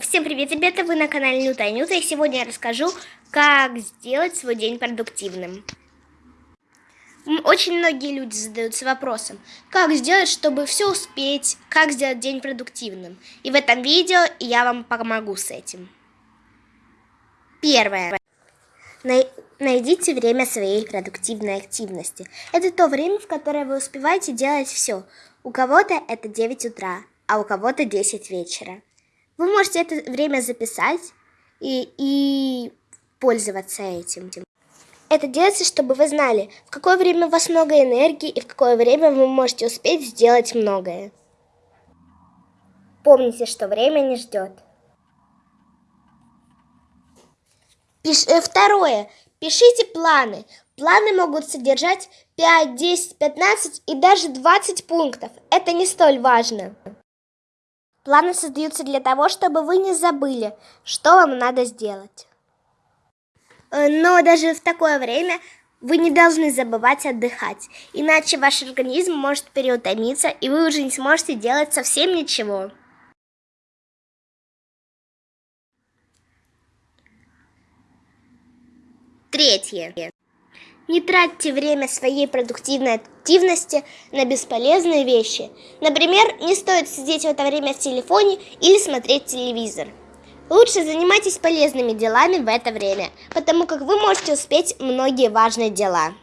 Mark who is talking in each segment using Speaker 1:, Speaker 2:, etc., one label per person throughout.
Speaker 1: Всем привет, ребята! Вы на канале Нюта и Нюта, и сегодня я расскажу, как сделать свой день продуктивным. Очень многие люди задаются вопросом, как сделать, чтобы все успеть, как сделать день продуктивным. И в этом видео я вам помогу с этим. Первое. Найдите время своей продуктивной активности. Это то время, в которое вы успеваете делать все. У кого-то это 9 утра, а у кого-то 10 вечера. Вы можете это время записать и, и пользоваться этим. Это делается, чтобы вы знали, в какое время у вас много энергии и в какое время вы можете успеть сделать многое. Помните, что время не ждет. Пиш... Э, второе. Пишите планы. Планы могут содержать 5, 10, 15 и даже 20 пунктов. Это не столь важно. Планы создаются для того, чтобы вы не забыли, что вам надо сделать. Э, но даже в такое время вы не должны забывать отдыхать, иначе ваш организм может переутомиться, и вы уже не сможете делать совсем ничего. Третье. Не тратьте время своей продуктивной активности на бесполезные вещи. Например, не стоит сидеть в это время в телефоне или смотреть телевизор. Лучше занимайтесь полезными делами в это время, потому как вы можете успеть многие важные дела.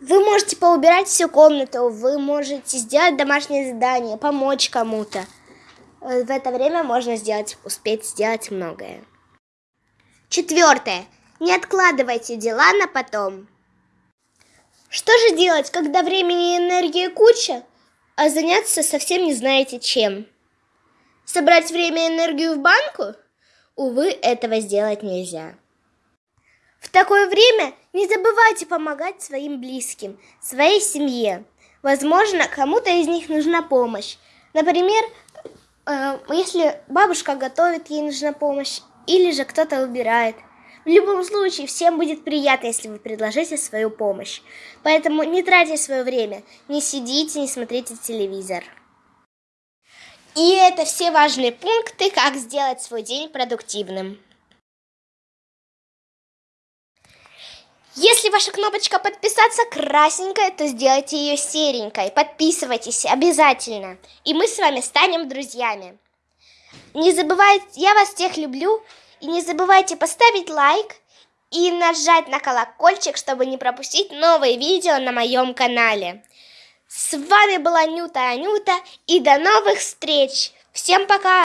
Speaker 1: Вы можете поубирать всю комнату, вы можете сделать домашнее задание, помочь кому-то. Э, в это время можно сделать, успеть сделать многое. Четвертое. Не откладывайте дела на потом. Что же делать, когда времени и энергии куча, а заняться совсем не знаете чем? Собрать время и энергию в банку? Увы, этого сделать нельзя. В такое время не забывайте помогать своим близким, своей семье. Возможно, кому-то из них нужна помощь. Например, э, если бабушка готовит, ей нужна помощь, или же кто-то убирает – в любом случае, всем будет приятно, если вы предложите свою помощь. Поэтому не тратьте свое время, не сидите, не смотрите телевизор. И это все важные пункты, как сделать свой день продуктивным. Если ваша кнопочка подписаться красненькая, то сделайте ее серенькой. Подписывайтесь обязательно. И мы с вами станем друзьями. Не забывайте, я вас всех люблю. И не забывайте поставить лайк и нажать на колокольчик, чтобы не пропустить новые видео на моем канале. С вами была Нюта Анюта и до новых встреч. Всем пока!